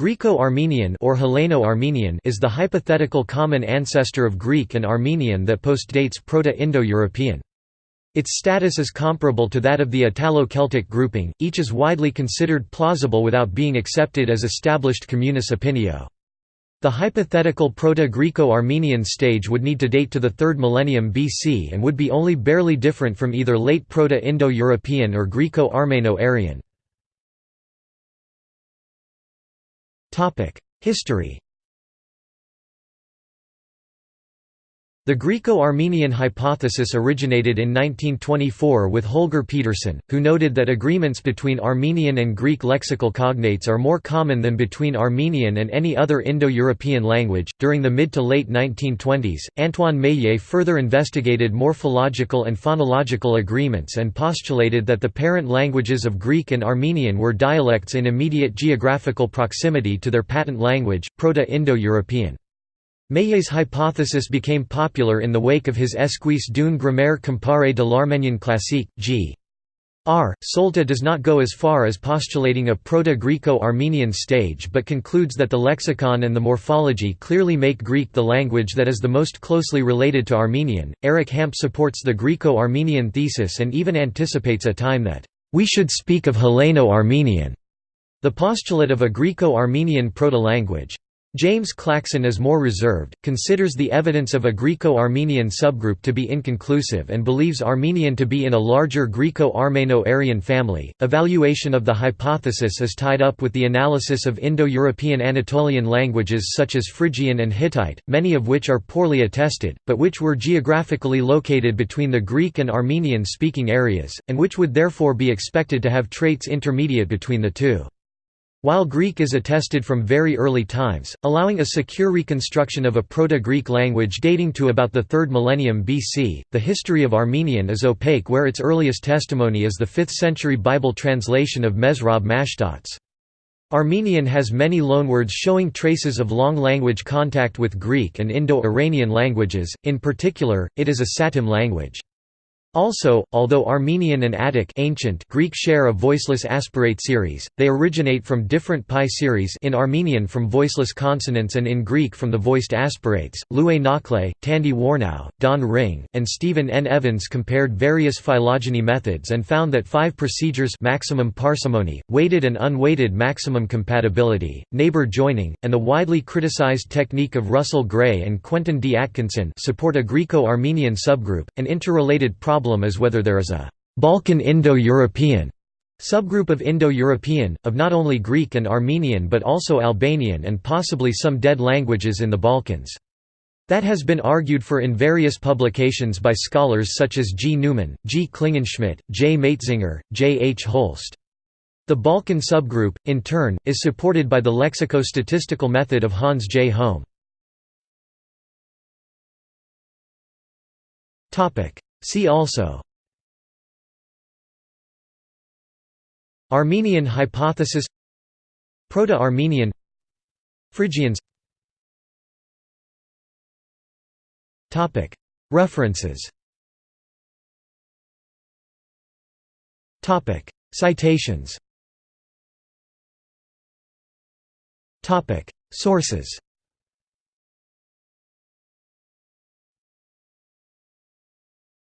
Greco-Armenian or Helleno-Armenian is the hypothetical common ancestor of Greek and Armenian that postdates Proto-Indo-European. Its status is comparable to that of the Italo-Celtic grouping, each is widely considered plausible without being accepted as established communis opinio. The hypothetical Proto-Greco-Armenian stage would need to date to the 3rd millennium BC and would be only barely different from either late Proto-Indo-European or Greco-Armeno-Aryan. History The Greco-Armenian hypothesis originated in 1924 with Holger Pedersen, who noted that agreements between Armenian and Greek lexical cognates are more common than between Armenian and any other Indo-European language. During the mid to late 1920s, Antoine Meillet further investigated morphological and phonological agreements and postulated that the parent languages of Greek and Armenian were dialects in immediate geographical proximity to their patent language, Proto-Indo-European. Meillet's hypothesis became popular in the wake of his Esquisse d'une grammaire comparée de l'arménien classique, g. R. Solta does not go as far as postulating a Proto-Greco-Armenian stage but concludes that the lexicon and the morphology clearly make Greek the language that is the most closely related to Armenian. Eric Hamp supports the Greco-Armenian thesis and even anticipates a time that, "...we should speak of Helleno-Armenian", the postulate of a Greco-Armenian proto-language. James Clackson is more reserved, considers the evidence of a Greco-Armenian subgroup to be inconclusive and believes Armenian to be in a larger Greco-Armeno-Aryan family. Evaluation of the hypothesis is tied up with the analysis of Indo-European Anatolian languages such as Phrygian and Hittite, many of which are poorly attested, but which were geographically located between the Greek and Armenian-speaking areas, and which would therefore be expected to have traits intermediate between the two. While Greek is attested from very early times, allowing a secure reconstruction of a Proto-Greek language dating to about the 3rd millennium BC, the history of Armenian is opaque where its earliest testimony is the 5th century Bible translation of Mesrop Mashtots. Armenian has many loanwords showing traces of long language contact with Greek and Indo-Iranian languages, in particular, it is a Satem language. Also, although Armenian and Attic ancient Greek share a voiceless aspirate series, they originate from different PIE series in Armenian from voiceless consonants and in Greek from the voiced aspirates. Luay Nakhleh, Tandy Warnow, Don Ringe, and Stephen N. Evans compared various phylogeny methods and found that five procedures maximum parsimony, weighted and unweighted maximum compatibility, neighbor joining, and the widely criticized technique of Russell Gray and Quentin D. Atkinson support a Greco-Armenian subgroup, an interrelated problem problem is whether there is a Balkan Indo-European subgroup of Indo-European, of not only Greek and Armenian but also Albanian and possibly some dead languages in the Balkans. That has been argued for in various publications by scholars such as G. Neumann, G. Klingenschmitt, J. Matzinger, J. H. Holst. The Balkan subgroup, in turn, is supported by the lexico-statistical method of Hans J. Holm. See also Armenian hypothesis Proto-Armenian Phrygians References Citations Sources